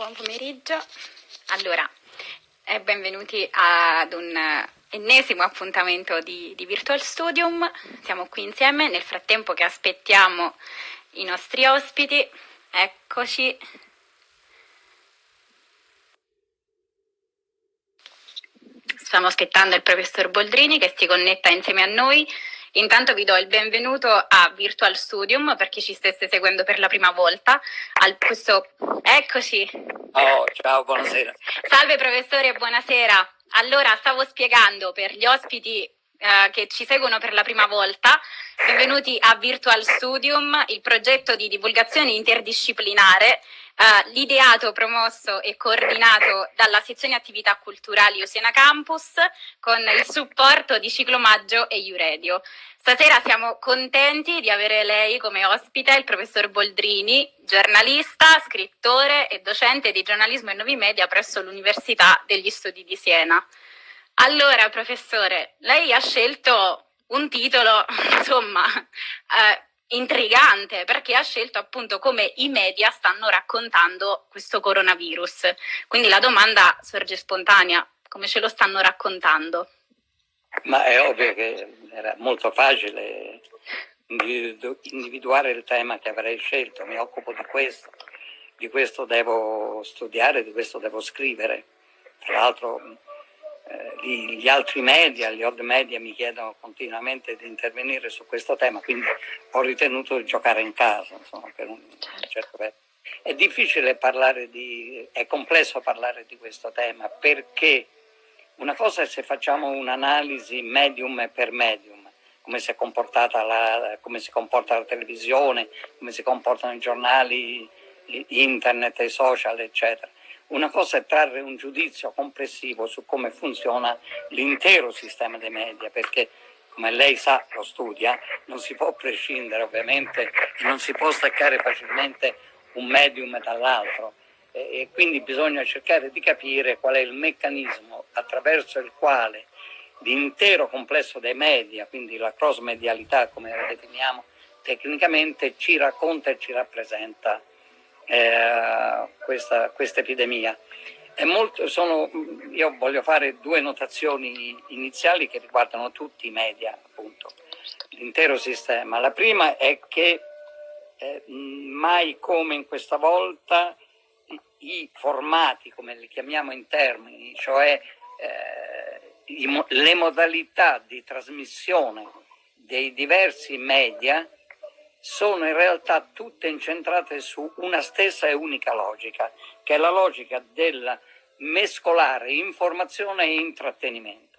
buon pomeriggio. Allora, eh, benvenuti ad un ennesimo appuntamento di, di, Virtual Studium. Siamo qui insieme, nel frattempo che aspettiamo i nostri ospiti. Eccoci. Stiamo aspettando il professor Boldrini che si connetta insieme a noi. Intanto vi do il benvenuto a Virtual Studium per chi ci stesse seguendo per la prima volta. Al questo... Eccoci. Oh, ciao, buonasera. Salve professore, buonasera. Allora, stavo spiegando per gli ospiti eh, che ci seguono per la prima volta, benvenuti a Virtual Studium, il progetto di divulgazione interdisciplinare Uh, l'ideato, promosso e coordinato dalla sezione attività culturali Osena Campus con il supporto di Ciclomaggio e Iuredio. Stasera siamo contenti di avere lei come ospite, il professor Boldrini, giornalista, scrittore e docente di giornalismo e nuovi media presso l'Università degli Studi di Siena. Allora, professore, lei ha scelto un titolo, insomma, eh, intrigante perché ha scelto appunto come i media stanno raccontando questo coronavirus. Quindi la domanda sorge spontanea, come ce lo stanno raccontando? Ma è ovvio che era molto facile individuare il tema che avrei scelto, mi occupo di questo, di questo devo studiare, di questo devo scrivere. Tra l'altro eh, gli altri media, gli odd media mi chiedono continuamente di intervenire su questo tema, quindi ho ritenuto di giocare in casa, insomma, per un certo periodo. È difficile parlare di, è complesso parlare di questo tema perché una cosa è se facciamo un'analisi medium per medium, come si, la, come si comporta la televisione, come si comportano i giornali, internet, i social, eccetera. Una cosa è trarre un giudizio complessivo su come funziona l'intero sistema dei media, perché come lei sa, lo studia, non si può prescindere ovviamente, non si può staccare facilmente un medium dall'altro. E, quindi bisogna cercare di capire qual è il meccanismo attraverso il quale l'intero complesso dei media, quindi la cross medialità come la definiamo tecnicamente, ci racconta e ci rappresenta eh, questa, questa, epidemia. Molto, sono, io voglio fare due notazioni iniziali che riguardano tutti i media, appunto, l'intero sistema. La prima è che eh, mai come in questa volta i, formati, come li chiamiamo in termini, cioè eh, i, le modalità di trasmissione dei diversi media, sono in realtà tutte incentrate su una stessa e unica logica, che è la logica del mescolare informazione e intrattenimento,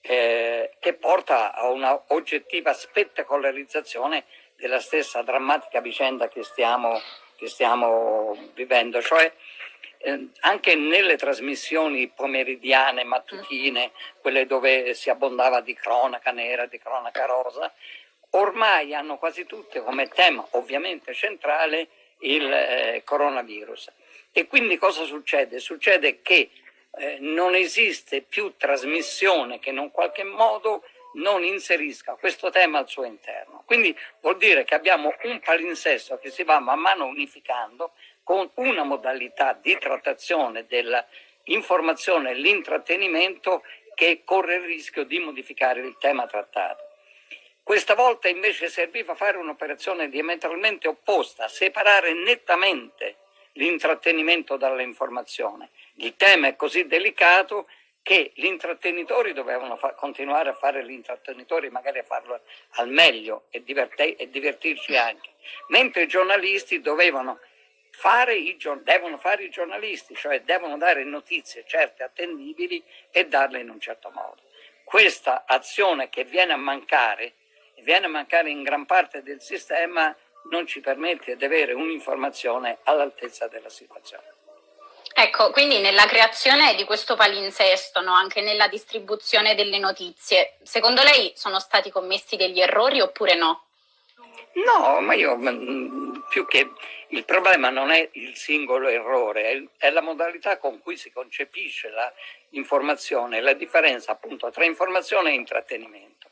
eh, che porta a una oggettiva spettacolarizzazione della stessa drammatica vicenda che stiamo, che stiamo vivendo. Cioè, eh, anche nelle trasmissioni pomeridiane, mattutine, quelle dove si abbondava di cronaca nera, di cronaca rosa, ormai hanno quasi tutte come tema ovviamente centrale il eh, coronavirus. E quindi cosa succede? Succede che eh, non esiste più trasmissione che in un qualche modo non inserisca questo tema al suo interno. Quindi vuol dire che abbiamo un palinsesto che si va man mano unificando con una modalità di trattazione dell'informazione e l'intrattenimento che corre il rischio di modificare il tema trattato. Questa volta invece serviva fare un'operazione diametralmente opposta, separare nettamente l'intrattenimento dall'informazione. Il tema è così delicato che gli intrattenitori dovevano continuare a fare gli intrattenitori, magari a farlo al meglio e, e divertirci anche, mentre i giornalisti dovevano fare i, devono fare i giornalisti, cioè devono dare notizie certe, attendibili e darle in un certo modo. Questa azione che viene a mancare viene a mancare in gran parte del sistema non ci permette di avere un'informazione all'altezza della situazione. Ecco, quindi nella creazione di questo palinsesto, no, anche nella distribuzione delle notizie, secondo lei sono stati commessi degli errori oppure no? No, ma io più che il problema non è il singolo errore, è la modalità con cui si concepisce l'informazione, la differenza appunto tra informazione e intrattenimento.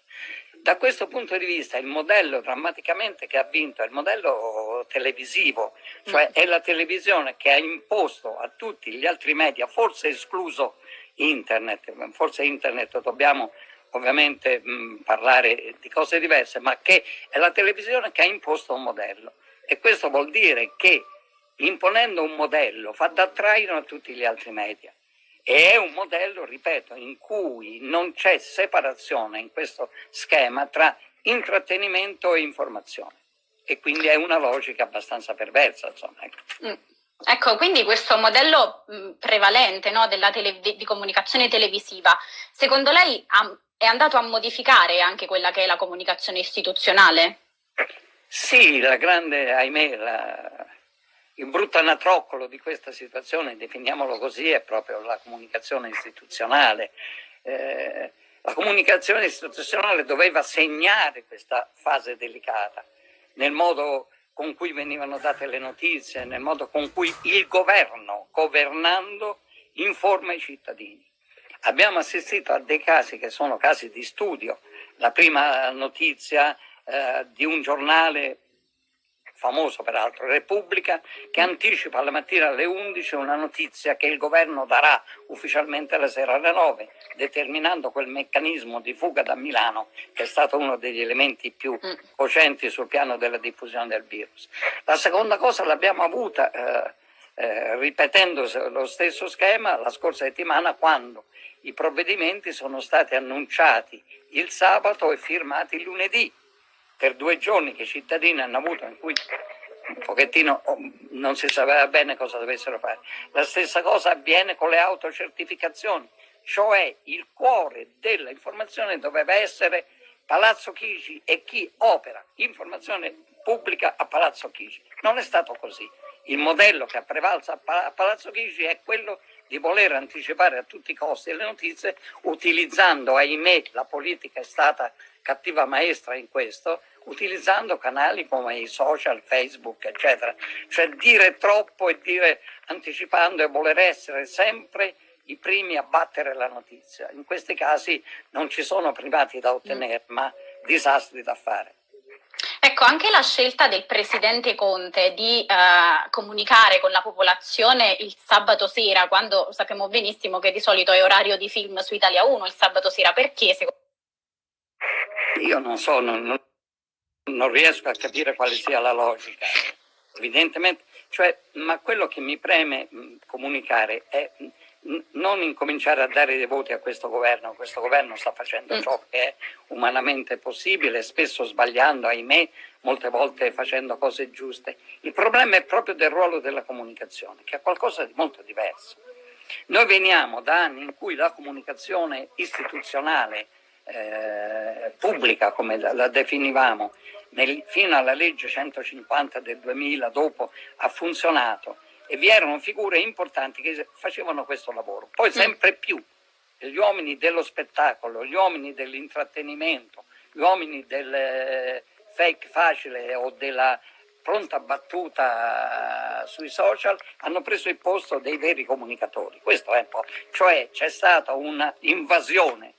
Da questo punto di vista il modello drammaticamente che ha vinto è il modello televisivo, cioè è la televisione che ha imposto a tutti gli altri media, forse escluso internet, forse internet dobbiamo ovviamente mh, parlare di cose diverse, ma che è la televisione che ha imposto un modello. E questo vuol dire che imponendo un modello fa da traino a tutti gli altri media. E è un modello, ripeto, in cui non c'è separazione in questo schema tra intrattenimento e informazione. E quindi è una logica abbastanza perversa. Insomma, ecco. Mm. Ecco, quindi questo modello mh, prevalente no, di comunicazione televisiva, secondo lei ha, è andato a modificare anche quella che è la comunicazione istituzionale? Sì, la grande, ahimè, la, il brutto anatroccolo di questa situazione, definiamolo così, è proprio la comunicazione istituzionale. Eh, la comunicazione istituzionale doveva segnare questa fase delicata nel modo con cui venivano date le notizie, nel modo con cui il governo, governando, informa i cittadini. Abbiamo assistito a dei casi che sono casi di studio. La prima notizia eh, di un giornale famoso peraltro, Repubblica, che anticipa alla mattina alle 11 una notizia che il governo darà ufficialmente la sera alle 9, determinando quel meccanismo di fuga da Milano che è stato uno degli elementi più mm. cocenti sul piano della diffusione del virus. La seconda cosa l'abbiamo avuta eh, eh, ripetendo lo stesso schema la scorsa settimana quando i provvedimenti sono stati annunciati il sabato e firmati il lunedì per due giorni che i cittadini hanno avuto in cui un pochettino oh, non si sapeva bene cosa dovessero fare. La stessa cosa avviene con le autocertificazioni, cioè il cuore dell'informazione doveva essere Palazzo Chigi e chi opera informazione pubblica a Palazzo Chigi. Non è stato così. Il modello che ha prevalso a Palazzo Chigi è quello di voler anticipare a tutti i costi le notizie utilizzando, ahimè, la politica è stata cattiva maestra in questo, utilizzando canali come i social, Facebook, eccetera. Cioè dire troppo e dire anticipando e voler essere sempre i primi a battere la notizia. In questi casi non ci sono privati da ottenere, mm. ma disastri da fare. Ecco, anche la scelta del presidente Conte di eh, comunicare con la popolazione il sabato sera, quando sappiamo benissimo che di solito è orario di film su Italia 1 il sabato sera, perché secondo Io non so, non, non, non riesco a capire quale sia la logica, evidentemente, cioè, ma quello che mi preme comunicare è non incominciare a dare dei voti a questo governo, questo governo sta facendo mm. ciò che è umanamente possibile, spesso sbagliando, ahimè, molte volte facendo cose giuste. Il problema è proprio del ruolo della comunicazione, che è qualcosa di molto diverso. Noi veniamo da anni in cui la comunicazione istituzionale eh, pubblica, come la, la definivamo, nel, fino alla legge 150 del 2000, dopo ha funzionato, e vi erano figure importanti che facevano questo lavoro. Poi mm. sempre più gli uomini dello spettacolo, gli uomini dell'intrattenimento, gli uomini del eh, fake facile o della pronta battuta sui social hanno preso il posto dei veri comunicatori. Questo è un po', cioè c'è stata un'invasione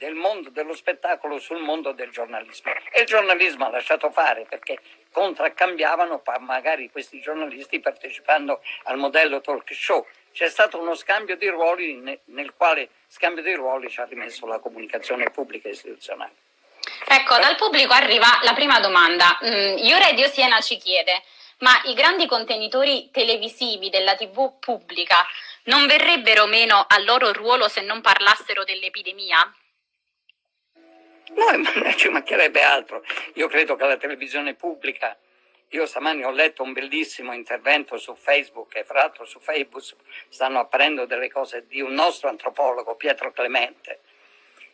del mondo dello spettacolo sul mondo del giornalismo e il giornalismo ha lasciato fare perché contraccambiavano magari questi giornalisti partecipando al modello talk show. C'è stato uno scambio di ruoli nel quale scambio di ruoli ci ha rimesso la comunicazione pubblica e istituzionale. Ecco, dal pubblico arriva la prima domanda. Mm, Io Radio Siena ci chiede, ma i grandi contenitori televisivi della TV pubblica non verrebbero meno al loro ruolo se non parlassero dell'epidemia? No, ci mancherebbe altro. Io credo che la televisione pubblica, io stamani ho letto un bellissimo intervento su Facebook e fra l'altro su Facebook stanno apparendo delle cose di un nostro antropologo, Pietro Clemente,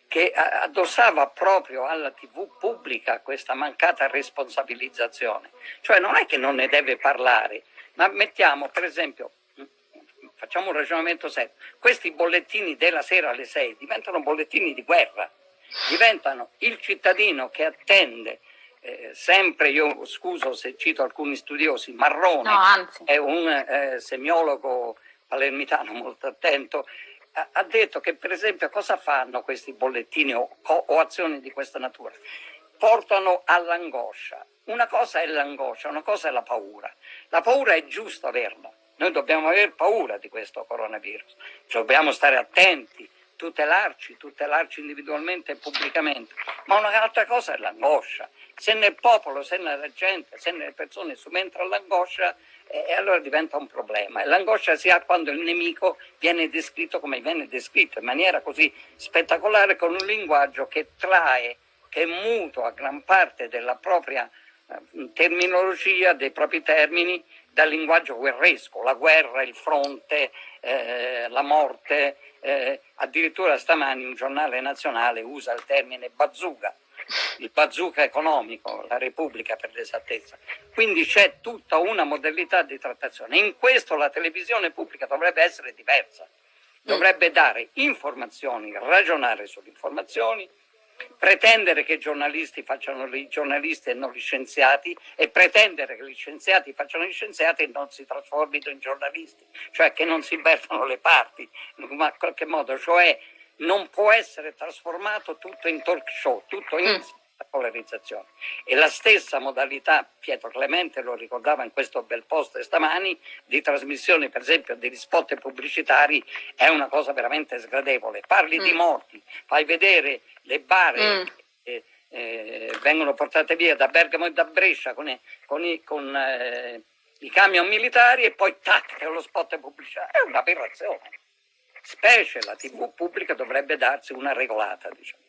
che addossava proprio alla TV pubblica questa mancata responsabilizzazione. Cioè non è che non ne deve parlare, ma mettiamo per esempio facciamo un ragionamento serio, questi bollettini della sera alle 6 diventano bollettini di guerra, diventano il cittadino che attende eh, sempre, io scuso se cito alcuni studiosi, Marrone no, è un eh, semiologo palermitano molto attento, ha detto che per esempio cosa fanno questi bollettini o, o azioni di questa natura? Portano all'angoscia. Una cosa è l'angoscia, una cosa è la paura. La paura è giusto averla. Noi dobbiamo aver paura di questo coronavirus, dobbiamo stare attenti, tutelarci, tutelarci individualmente e pubblicamente. Ma un'altra cosa è l'angoscia. Se nel popolo, se nella gente, se nelle persone subentra l'angoscia, e allora diventa un problema. E l'angoscia si ha quando il nemico viene descritto come viene descritto, in maniera così spettacolare, con un linguaggio che trae, che è gran parte della propria eh, terminologia, dei propri termini, dal linguaggio guerresco, la guerra, il fronte, eh, la morte. Eh, addirittura stamani un giornale nazionale usa il termine bazooka il bazooka economico, la Repubblica per l'esattezza. Quindi c'è tutta una modalità di trattazione. In questo la televisione pubblica dovrebbe essere diversa, dovrebbe dare informazioni, ragionare sulle informazioni, pretendere che i giornalisti facciano i giornalisti e non gli scienziati e pretendere che gli scienziati facciano gli scienziati e non si trasformino in giornalisti, cioè che non si invertano le parti, in qualche modo, cioè non può essere trasformato tutto in talk show, tutto in mm. polarizzazione. E la stessa modalità, Pietro Clemente lo ricordava in questo bel post stamani, di trasmissione per esempio degli spot pubblicitari è una cosa veramente sgradevole. Parli mm. di morti, fai vedere le bare mm. che eh, vengono portate via da Bergamo e da Brescia con, i, con, i, con eh, i camion militari e poi tac, lo spot pubblicitario. È un'aberrazione specie la TV pubblica dovrebbe darsi una regolata. Diciamo.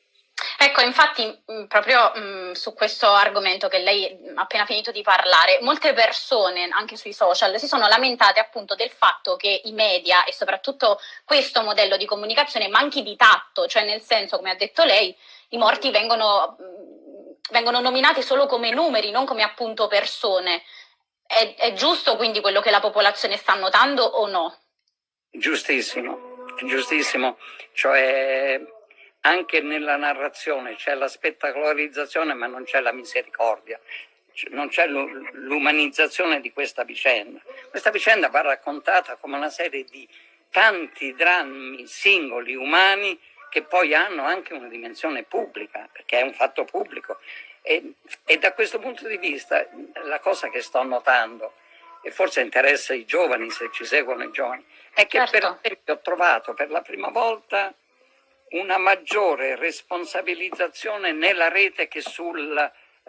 Ecco, infatti, mm, proprio mh, mm, su questo argomento che lei ha appena finito di parlare, molte persone, anche sui social, si sono lamentate appunto del fatto che i media e soprattutto questo modello di comunicazione manchi di tatto, cioè nel senso, come ha detto lei, i morti vengono, mh, mm, vengono nominati solo come numeri, non come appunto persone. È, è giusto quindi quello che la popolazione sta notando o no? Giustissimo giustissimo, cioè anche nella narrazione c'è la spettacolarizzazione ma non c'è la misericordia, non c'è l'umanizzazione di questa vicenda. Questa vicenda va raccontata come una serie di tanti drammi singoli umani che poi hanno anche una dimensione pubblica, perché è un fatto pubblico. E, e da questo punto di vista la cosa che sto notando, e forse interessa i giovani se ci seguono i giovani, è che certo. per esempio ho trovato per la prima volta una maggiore responsabilizzazione nella rete che sugli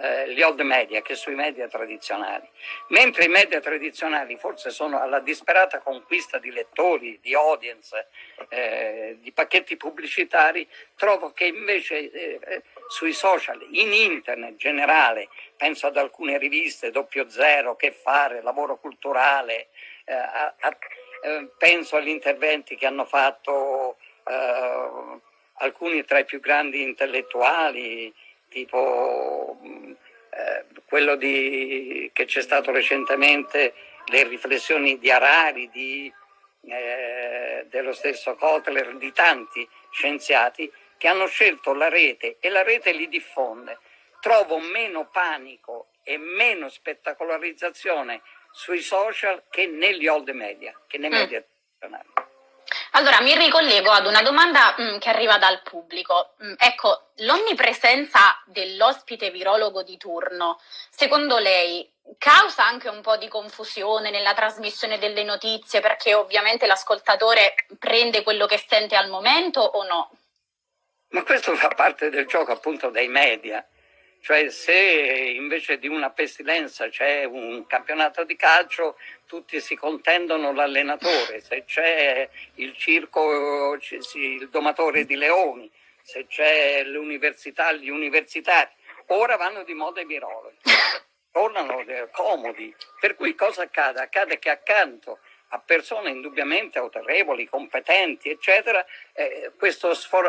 eh, old media, che sui media tradizionali. Mentre i media tradizionali forse sono alla disperata conquista di lettori, di audience, eh, di pacchetti pubblicitari, trovo che invece eh, sui social, in internet in generale, penso ad alcune riviste, Doppio Zero, Che Fare, Lavoro Culturale, eh, a, a, eh, penso agli interventi che hanno fatto eh, alcuni tra i più grandi intellettuali, tipo eh, quello di, che c'è stato recentemente, le riflessioni di Harari, di, eh, dello stesso Kotler, di tanti scienziati che hanno scelto la rete e la rete li diffonde. Trovo meno panico e meno spettacolarizzazione sui social che negli old media, che nei mm. media tradizionali. Allora, mi ricollego ad una domanda mh, mm, che arriva dal pubblico. Mh, mm, ecco, l'onnipresenza dell'ospite virologo di turno, secondo lei, causa anche un po' di confusione nella trasmissione delle notizie perché ovviamente l'ascoltatore prende quello che sente al momento o no? Ma questo fa parte del gioco appunto dei media. Cioè se invece di una pestilenza c'è un campionato di calcio, tutti si contendono l'allenatore, se c'è il circo, il domatore di leoni, se c'è l'università, gli universitari. Ora vanno di moda i virologi, tornano comodi. Per cui cosa accade? Accade che accanto a persone indubbiamente autorevoli, competenti, eccetera, eh,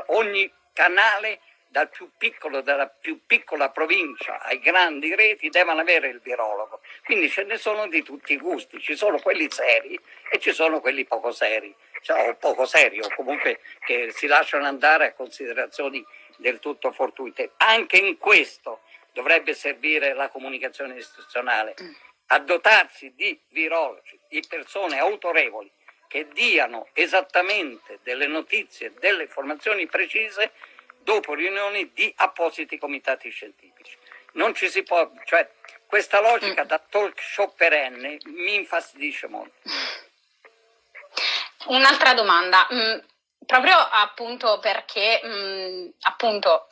ogni canale dal più piccolo, dalla più piccola provincia ai grandi reti devono avere il virologo. Quindi ce ne sono di tutti i gusti, ci sono quelli seri e ci sono quelli poco seri, cioè, o poco seri, o comunque che si lasciano andare a considerazioni del tutto fortuite. Anche in questo dovrebbe servire la comunicazione istituzionale, a dotarsi di virologi, di persone autorevoli, che diano esattamente delle notizie, delle informazioni precise dopo riunioni di appositi comitati scientifici. Non ci si può, cioè questa logica da talk show perenne mi infastidisce molto. Un'altra domanda, mm, proprio appunto perché mh, appunto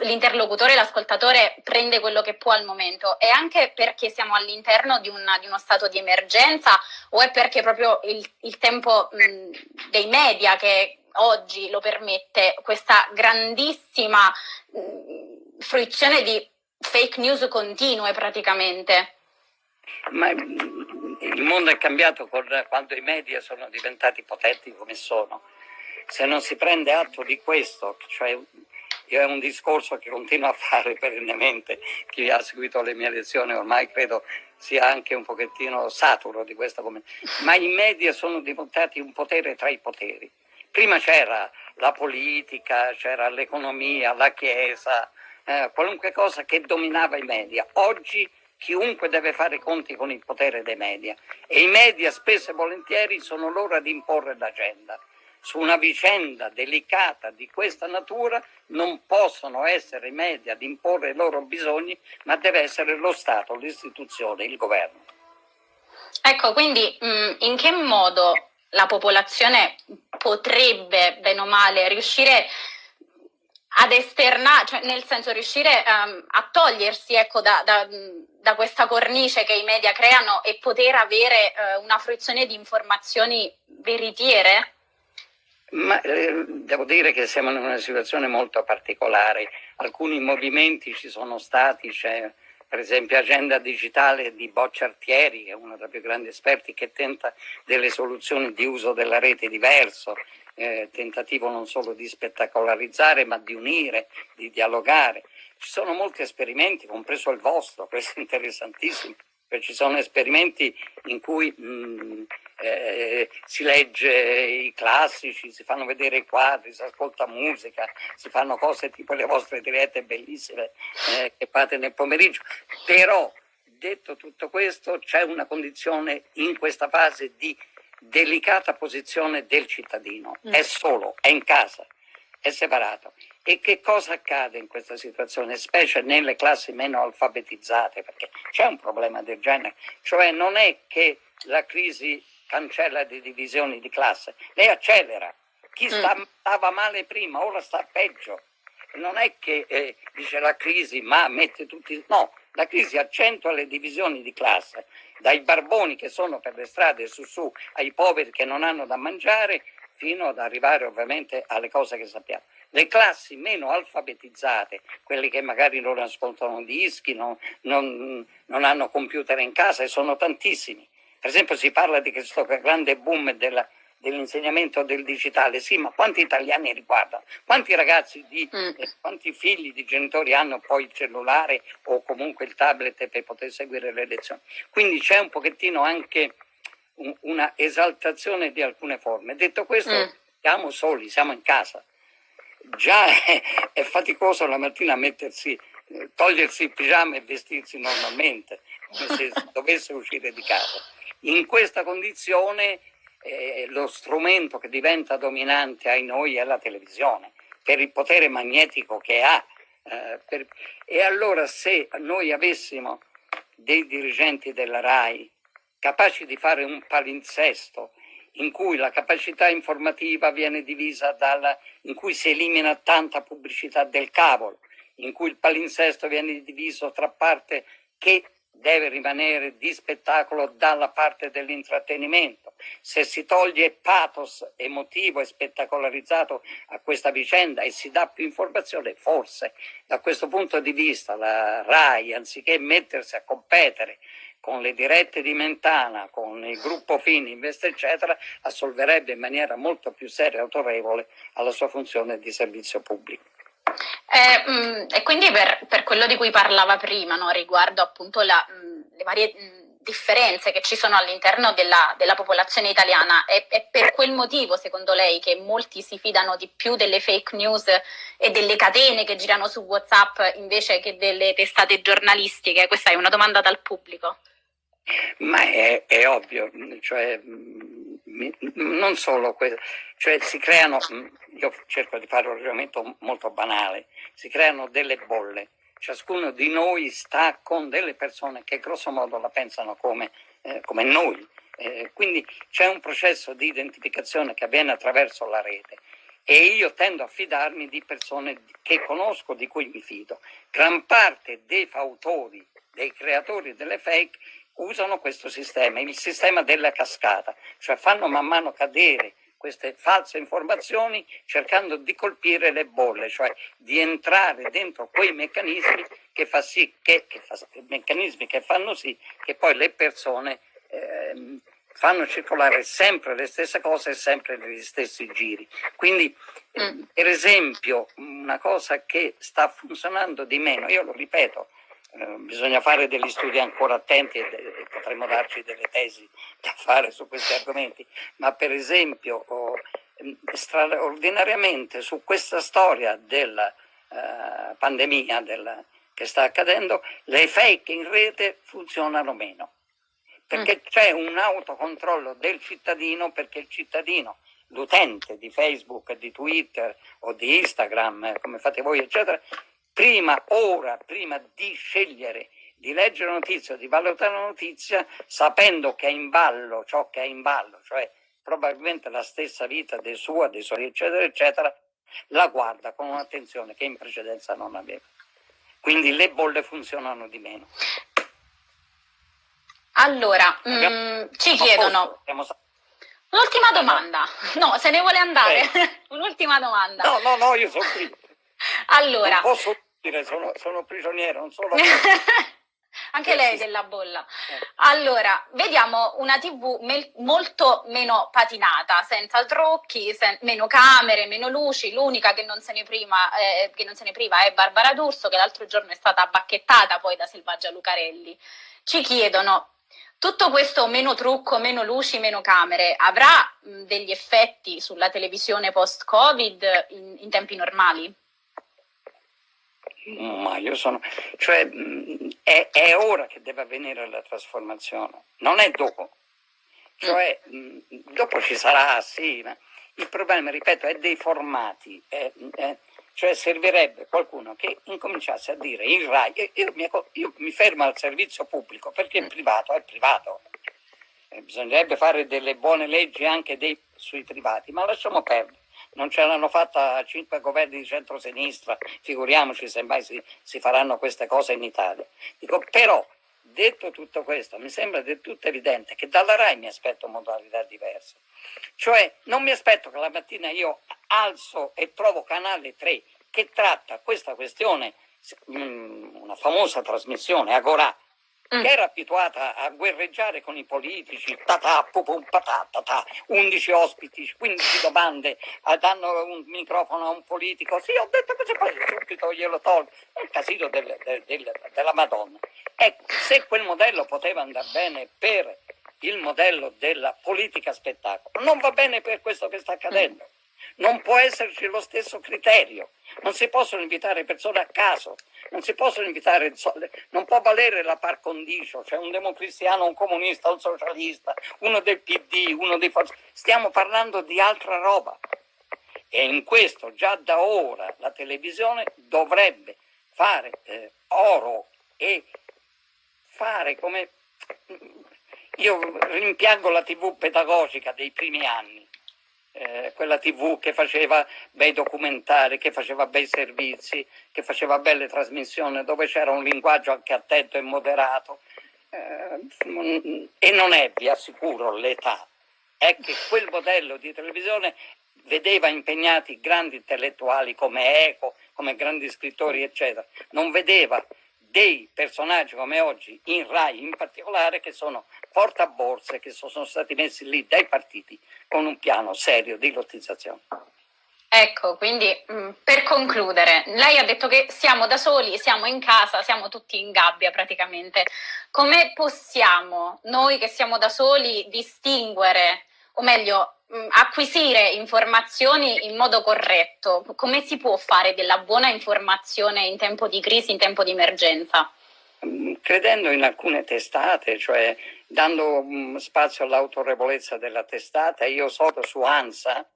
l'interlocutore, l'ascoltatore prende quello che può al momento e anche perché siamo all'interno di, di, uno stato di emergenza o è perché proprio il, il tempo mh, dei media che oggi lo permette questa grandissima mh, fruizione di fake news continue praticamente? Ma il mondo è cambiato quando i media sono diventati potenti come sono se non si prende atto di questo, cioè io è un discorso che continuo a fare perennemente, chi ha seguito le mie lezioni ormai credo sia anche un pochettino saturo di questa ma i media sono diventati un potere tra i poteri. Prima c'era la politica, c'era l'economia, la chiesa, eh, qualunque cosa che dominava i media. Oggi chiunque deve fare conti con il potere dei media e i media spesso e volentieri sono loro ad imporre l'agenda su una vicenda delicata di questa natura non possono essere i media ad imporre i loro bisogni, ma deve essere lo Stato, l'istituzione, il governo. Ecco, quindi mh, in che modo la popolazione potrebbe, bene o male, riuscire ad esternare, cioè nel senso riuscire um, a togliersi ecco, da, da, da, questa cornice che i media creano e poter avere uh, una fruizione di informazioni veritiere? Ma eh, devo dire che siamo in una situazione molto particolare. Alcuni movimenti ci sono stati, c'è per esempio Agenda Digitale di Bocciartieri, che è uno dei più grandi esperti, che tenta delle soluzioni di uso della rete diverso, eh, tentativo non solo di spettacolarizzare, ma di unire, di dialogare. Ci sono molti esperimenti, compreso il vostro, questo è interessantissimo, ci sono esperimenti in cui mh, eh, si legge i classici, si fanno vedere i quadri, si ascolta musica, si fanno cose tipo le vostre dirette bellissime eh, che fate nel pomeriggio. Però, detto tutto questo, c'è una condizione in questa fase di delicata posizione del cittadino. Mm. È solo, è in casa, è separato. E che cosa accade in questa situazione, specie nelle classi meno alfabetizzate, perché c'è un problema del genere, cioè non è che la crisi cancella le divisioni di classe, lei accelera. Chi mm. sta, stava male prima, ora sta peggio. Non è che eh, dice la crisi, ma mette tutti... No, la crisi accentua le divisioni di classe, dai barboni che sono per le strade su su, ai poveri che non hanno da mangiare, fino ad arrivare ovviamente alle cose che sappiamo. Le classi meno alfabetizzate, quelle che magari non ascoltano dischi, non, non, non hanno computer in casa, e sono tantissimi. Per esempio si parla di questo grande boom della, dell'insegnamento del digitale, sì, ma quanti italiani riguardano? Quanti ragazzi, di, mm. eh, quanti figli di genitori hanno poi il cellulare o comunque il tablet per poter seguire le lezioni? Quindi c'è un pochettino anche un, una esaltazione di alcune forme. Detto questo, mm. siamo soli, siamo in casa già è, è faticoso la mattina mettersi, eh, togliersi il pigiama e vestirsi normalmente, come se dovesse uscire di casa. In questa condizione eh, lo strumento che diventa dominante ai noi è la televisione, per il potere magnetico che ha. Eh, per... E allora se noi avessimo dei dirigenti della RAI capaci di fare un palinsesto in cui la capacità informativa viene divisa dalla, in cui si elimina tanta pubblicità del cavolo, in cui il palinsesto viene diviso tra parte che deve rimanere di spettacolo dalla parte dell'intrattenimento. Se si toglie pathos emotivo e spettacolarizzato a questa vicenda e si dà più informazione, forse da questo punto di vista la RAI, anziché mettersi a competere con le dirette di Mentana, con il gruppo Fininvest, eccetera, assolverebbe in maniera molto più seria e autorevole alla sua funzione di servizio pubblico. Eh, mh, mm, e quindi per, per, quello di cui parlava prima, no, riguardo appunto la, mh, mm, le varie mh, mm, differenze che ci sono all'interno della, della, popolazione italiana, è, è, per quel motivo, secondo lei, che molti si fidano di più delle fake news e delle catene che girano su WhatsApp invece che delle testate giornalistiche? Questa è una domanda dal pubblico. Ma è, è ovvio, cioè non solo questo, cioè si creano, io cerco di fare un ragionamento molto banale, si creano delle bolle, ciascuno di noi sta con delle persone che grosso modo la pensano come, eh, come noi, eh, quindi c'è un processo di identificazione che avviene attraverso la rete e io tendo a fidarmi di persone che conosco, di cui mi fido. Gran parte dei fautori, dei creatori delle fake usano questo sistema, il sistema della cascata, cioè fanno man mano cadere queste false informazioni cercando di colpire le bolle, cioè di entrare dentro quei meccanismi che, fa sì, che, che, fa, meccanismi che fanno sì che poi le persone eh, fanno circolare sempre le stesse cose e sempre negli stessi giri. Quindi, mm. per esempio, una cosa che sta funzionando di meno, io lo ripeto, eh, bisogna fare degli studi ancora attenti e, e, potremmo darci delle tesi da fare su questi argomenti, ma per esempio oh, straordinariamente su questa storia della uh, pandemia della, che sta accadendo, le fake in rete funzionano meno, perché mm. c'è un autocontrollo del cittadino, perché il cittadino l'utente di Facebook, di Twitter o di Instagram, come fate voi, eccetera, prima, ora, prima di scegliere di leggere notizia o di valutare la notizia, sapendo che è in ballo ciò che è in ballo, cioè probabilmente la stessa vita dei suoi, dei suoi, eccetera, eccetera, la guarda con un'attenzione che in precedenza non aveva. Quindi le bolle funzionano di meno. Allora, mh, mm, ci chiedono... Un'ultima domanda. No, se ne vuole andare. Eh. Un'ultima domanda. No, no, no, io sono qui. allora... Non posso dire, sono, sono prigioniero, non solo... Anche lei della bolla. Eh. Allora, vediamo una TV molto meno patinata, senza trucchi, sen meno camere, meno luci. L'unica che, non se ne prima, eh, che non se ne priva è Barbara D'Urso, che l'altro giorno è stata bacchettata poi da Selvaggia Lucarelli. Ci chiedono, tutto questo meno trucco, meno luci, meno camere, avrà degli effetti sulla televisione post-Covid in, in tempi normali? Ma io sono, cioè è, è, ora che deve avvenire la trasformazione, non è dopo. Cioè, dopo ci sarà, sì, ma il problema, ripeto, è dei formati, è, è, cioè servirebbe qualcuno che incominciasse a dire il RAI, io, io, mi, io mi, fermo al servizio pubblico perché il privato è privato, eh, bisognerebbe fare delle buone leggi anche dei, sui privati, ma lasciamo perdere non ce l'hanno fatta cinque governi di centrosinistra, figuriamoci se mai si, si faranno queste cose in Italia. Dico, però, detto tutto questo, mi sembra del tutto evidente che dalla RAI mi aspetto modalità diverse. Cioè, non mi aspetto che la mattina io alzo e trovo Canale 3 che tratta questa questione, mm, una famosa trasmissione, Agorà, mm. che era abituata a guerreggiare con i politici, tatà, pupum, patata, 11 ospiti, 15 domande, danno un microfono a un politico, sì ho detto cosa poi subito glielo tolgo, è il casino del, del, del, della Madonna. Ecco, se quel modello poteva andare bene per il modello della politica spettacolo, non va bene per questo che sta accadendo. Mm non può esserci lo stesso criterio, non si possono invitare persone a caso, non si possono invitare, non può valere la par condicio, cioè un democristiano, un comunista, un socialista, uno del PD, uno dei forze, stiamo parlando di altra roba. E in questo già da ora la televisione dovrebbe fare eh, oro e fare come... Io rimpiango la tv pedagogica dei primi anni, eh, quella tv che faceva bei documentari, che faceva bei servizi, che faceva belle trasmissioni, dove c'era un linguaggio anche attento e moderato. Eh, e non è, vi assicuro, l'età. È che quel modello di televisione vedeva impegnati grandi intellettuali come Eco, come grandi scrittori, eccetera. Non vedeva dei personaggi come oggi in RAI in particolare che sono portaborse che sono stati messi lì dai partiti con un piano serio di lottizzazione. Ecco, quindi mm, per concludere, lei ha detto che siamo da soli, siamo in casa, siamo tutti in gabbia praticamente. Come possiamo noi che siamo da soli distinguere, o meglio, acquisire informazioni in modo corretto? Come si può fare della buona informazione in tempo di crisi, in tempo di emergenza? Mm, credendo in alcune testate, cioè dando um, spazio all'autorevolezza della testata. Io so che su ANSA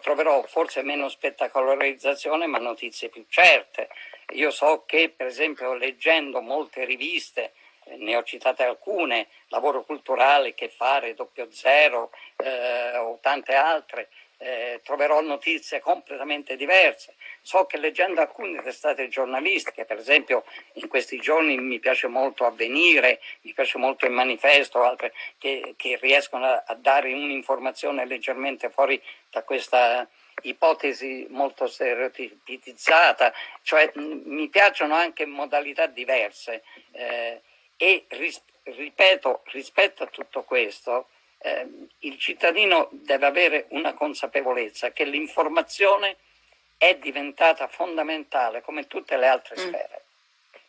troverò forse meno spettacolarizzazione ma notizie più certe. Io so che per esempio leggendo molte riviste, ne ho citate alcune, Lavoro Culturale, Che Fare, Doppio Zero eh, o tante altre, eh, troverò notizie completamente diverse. So che leggendo alcune testate giornalistiche, per esempio in questi giorni mi piace molto Avvenire, mi piace molto il Manifesto, altre che, che riescono a, a dare un'informazione leggermente fuori da questa ipotesi molto stereotipizzata, cioè mi piacciono anche modalità diverse eh, e ris ripeto, rispetto a tutto questo, eh, il cittadino deve avere una consapevolezza che l'informazione è diventata fondamentale come tutte le altre mm. sfere.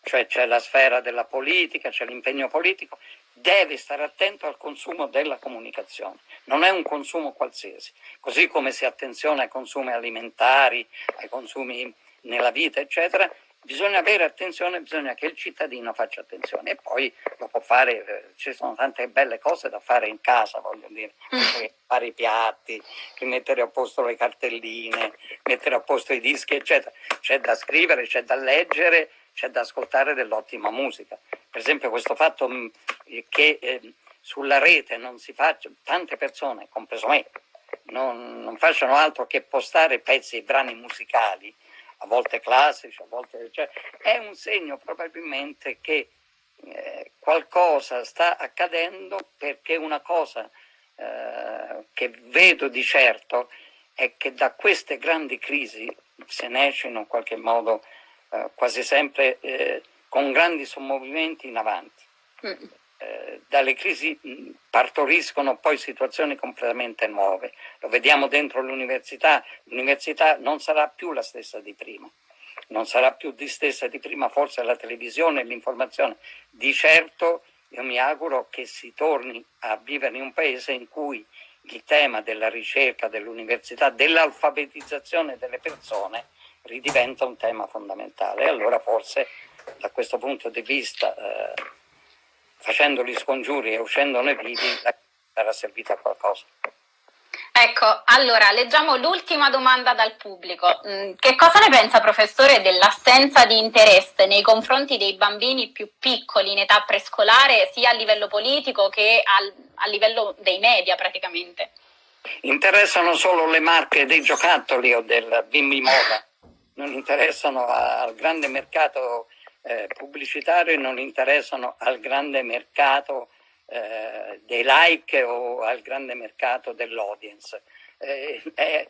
Cioè c'è la sfera della politica, c'è l'impegno politico, deve stare attento al consumo della comunicazione, non è un consumo qualsiasi, così come si attenziona ai consumi alimentari, ai consumi nella vita, eccetera, bisogna avere attenzione, bisogna che il cittadino faccia attenzione e poi lo può fare, eh, ci sono tante belle cose da fare in casa, voglio dire, mm. fare i piatti, mettere a posto le cartelline, mettere a posto i dischi, eccetera. C'è da scrivere, c'è da leggere, c'è da ascoltare dell'ottima musica. Per esempio questo fatto mm, che eh, sulla rete non si faccia, tante persone, compreso me, non, non facciano altro che postare pezzi e brani musicali, a volte classici, a volte... Cioè, è un segno probabilmente che eh, qualcosa sta accadendo perché una cosa eh, che vedo di certo è che da queste grandi crisi se ne esce in un qualche modo eh, quasi sempre eh, con grandi sommovimenti in avanti. Mm. Dalle crisi partoriscono poi situazioni completamente nuove. Lo vediamo dentro l'università, l'università non sarà più la stessa di prima, non sarà più di stessa di prima forse la televisione e l'informazione. Di certo io mi auguro che si torni a vivere in un paese in cui il tema della ricerca, dell'università, dell'alfabetizzazione delle persone ridiventa un tema fondamentale. Allora forse da questo punto di vista eh, facendo gli scongiuri e uscendone vivi, sarà servita a qualcosa. Ecco, allora leggiamo l'ultima domanda dal pubblico. Mm, che cosa ne pensa professore dell'assenza di interesse nei confronti dei bambini più piccoli in età prescolare, sia a livello politico che al, a livello dei media praticamente? Interessano solo le marche dei giocattoli o del bimbi moda, non interessano al grande mercato eh, pubblicitario non interessano al grande mercato eh, dei like o al grande mercato dell'audience. Eh, eh,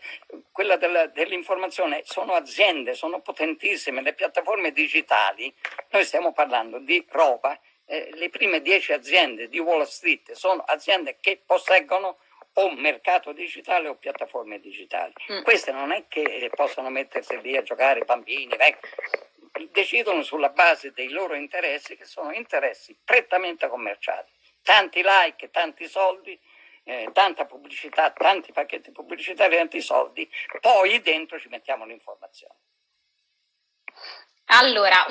quella dell'informazione sono aziende, sono potentissime, le piattaforme digitali, noi stiamo parlando di roba, eh, le prime dieci aziende di Wall Street sono aziende che posseggono o mercato digitale o piattaforme digitali. Mm. Queste non è che possono mettersi lì a giocare bambini, vecchi decidono sulla base dei loro interessi che sono interessi prettamente commerciali. Tanti like, tanti soldi, eh, tanta pubblicità, tanti pacchetti pubblicitari, tanti soldi, poi dentro ci mettiamo l'informazione. Allora,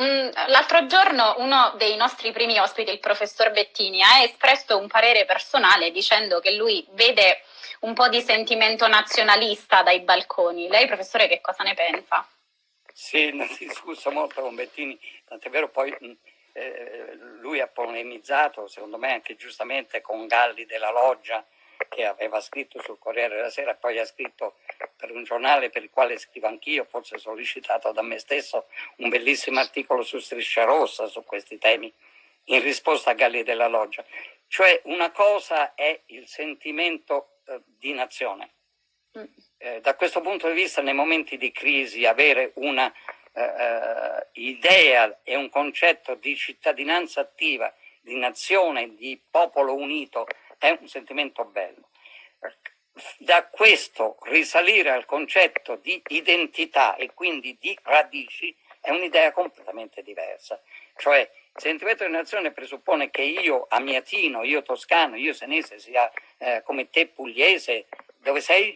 l'altro giorno uno dei nostri primi ospiti, il professor Bettini, ha espresso un parere personale dicendo che lui vede un po' di sentimento nazionalista dai balconi. Lei, professore, che cosa ne pensa? Sì, ne ho discusso molto con Bettini, tant'è vero poi eh, lui ha polemizzato, secondo me anche giustamente, con Galli della Loggia, che aveva scritto sul Corriere della Sera, poi ha scritto per un giornale per il quale scrivo anch'io, forse sollecitato da me stesso, un bellissimo articolo su Striscia Rossa su questi temi, in risposta a Galli della Loggia. Cioè una cosa è il sentimento eh, di nazione. Mm eh, da questo punto di vista nei momenti di crisi avere una eh, eh, idea e un concetto di cittadinanza attiva, di nazione, di popolo unito è un sentimento bello. Da questo risalire al concetto di identità e quindi di radici è un'idea completamente diversa. Cioè il sentimento di nazione presuppone che io amiatino, io toscano, io senese, sia eh, come te pugliese, dove sei?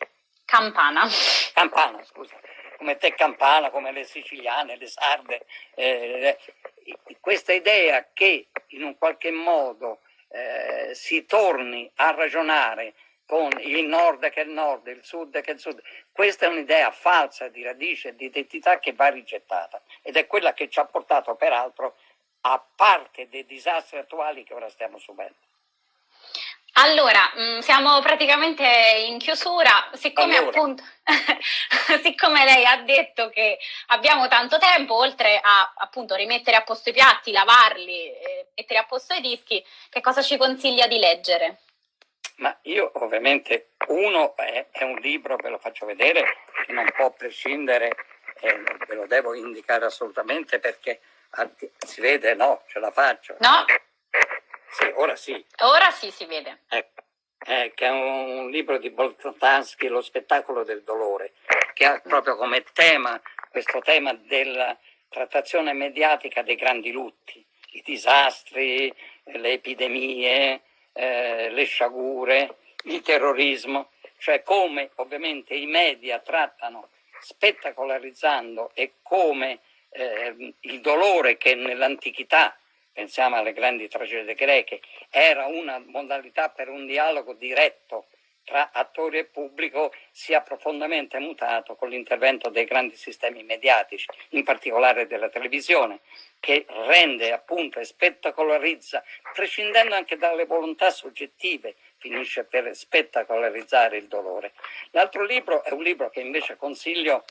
Campana. Campana, scusa. Come te campana, come le siciliane, le sarde. Eh, questa idea che in un qualche modo eh, si torni a ragionare con il nord che è il nord, il sud che è il sud. Questa è un'idea falsa di radice di identità che va rigettata ed è quella che ci ha portato peraltro a parte dei disastri attuali che ora stiamo subendo. Allora, mm, siamo praticamente in chiusura, siccome allora. appunto, siccome lei ha detto che abbiamo tanto tempo, oltre a appunto rimettere a posto i piatti, lavarli, mettere a posto i dischi, che cosa ci consiglia di leggere? Ma io ovviamente, uno è, è un libro, ve lo faccio vedere, che non può prescindere, eh, ve lo devo indicare assolutamente perché si vede, no, ce la faccio. No. Sì, ora sì. Ora sì si vede. Ecco, eh, che è un libro di Boltanski, Lo spettacolo del dolore, che ha proprio come tema questo tema della trattazione mediatica dei grandi lutti, i disastri, le epidemie, eh, le sciagure, il terrorismo, cioè come ovviamente i media trattano spettacolarizzando e come eh, il dolore che nell'antichità pensiamo alle grandi tragedie greche, era una modalità per un dialogo diretto tra attori e pubblico sia profondamente mutato con l'intervento dei grandi sistemi mediatici, in particolare della televisione, che rende appunto e spettacolarizza, prescindendo anche dalle volontà soggettive, finisce per spettacolarizzare il dolore. L'altro libro è un libro che invece consiglio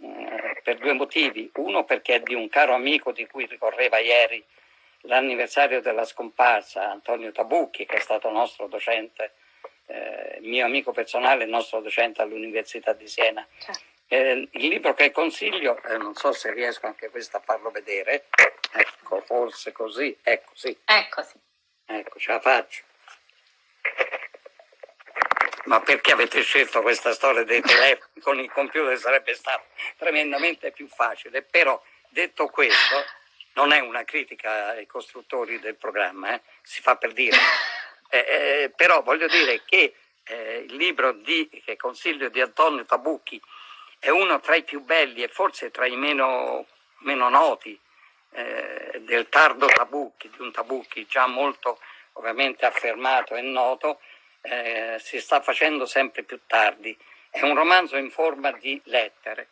eh, per due motivi. Uno perché è di un caro amico di cui ricorreva ieri l'anniversario della scomparsa, Antonio Tabucchi, che è stato nostro docente, eh, mio amico personale, nostro docente all'Università di Siena. Certo. Eh, il libro che consiglio, eh, non so se riesco anche questo a farlo vedere, ecco, forse così, ecco sì. Ecco sì. Ecco, ce la faccio. Ma perché avete scelto questa storia dei telefoni con il computer sarebbe stato tremendamente più facile, però detto questo non è una critica ai costruttori del programma, eh? si fa per dire, eh, eh, però voglio dire che eh, il libro di, che consiglio di Antonio Tabucchi è uno tra i più belli e forse tra i meno, meno noti eh, del tardo Tabucchi, di un Tabucchi già molto ovviamente affermato e noto, eh, si sta facendo sempre più tardi. È un romanzo in forma di lettere.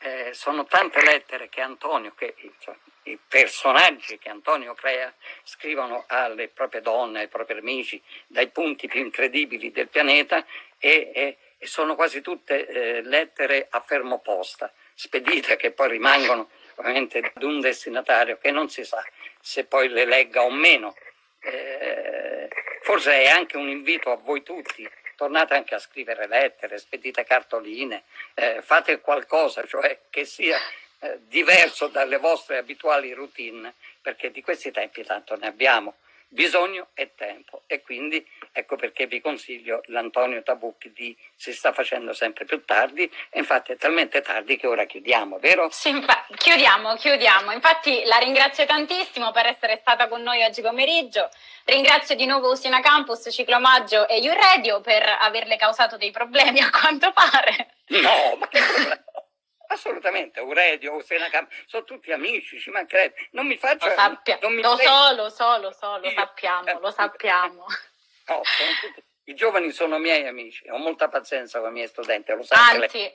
Eh, sono tante lettere che Antonio, che insomma, i personaggi che Antonio crea scrivono alle proprie donne, ai propri amici, dai punti più incredibili del pianeta e, e, e sono quasi tutte eh, lettere a fermo posta, spedite che poi rimangono ovviamente ad un destinatario che non si sa se poi le legga o meno. Eh, forse è anche un invito a voi tutti tornate anche a scrivere lettere, spedite cartoline, eh, fate qualcosa, cioè che sia eh, diverso dalle vostre abituali routine, perché di questi tempi tanto ne abbiamo bisogno e tempo e quindi ecco perché vi consiglio l'Antonio Tabucchi di Si sta facendo sempre più tardi e infatti è talmente tardi che ora chiudiamo, vero? Sì, chiudiamo, chiudiamo. Infatti la ringrazio tantissimo per essere stata con noi oggi pomeriggio, ringrazio di nuovo Usina Campus, Ciclomaggio e U-Radio per averle causato dei problemi a quanto pare. No, ma che problema? Assolutamente, Aurelio, Senacam, sono tutti amici, ci mancherebbe. Non mi faccia... Lo, sappia, non mi lo so, lo so, lo so, lo Io, sappiamo, eh, lo sappiamo. No, tutti, I giovani sono miei amici, ho molta pazienza con i miei studenti, lo sa Anzi, lei.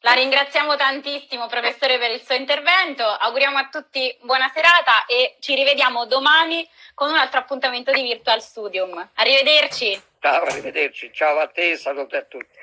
la ringraziamo tantissimo professore per il suo intervento, auguriamo a tutti buona serata e ci rivediamo domani con un altro appuntamento di Virtual Studium. Arrivederci. Ciao, arrivederci, ciao a te, saluto a tutti.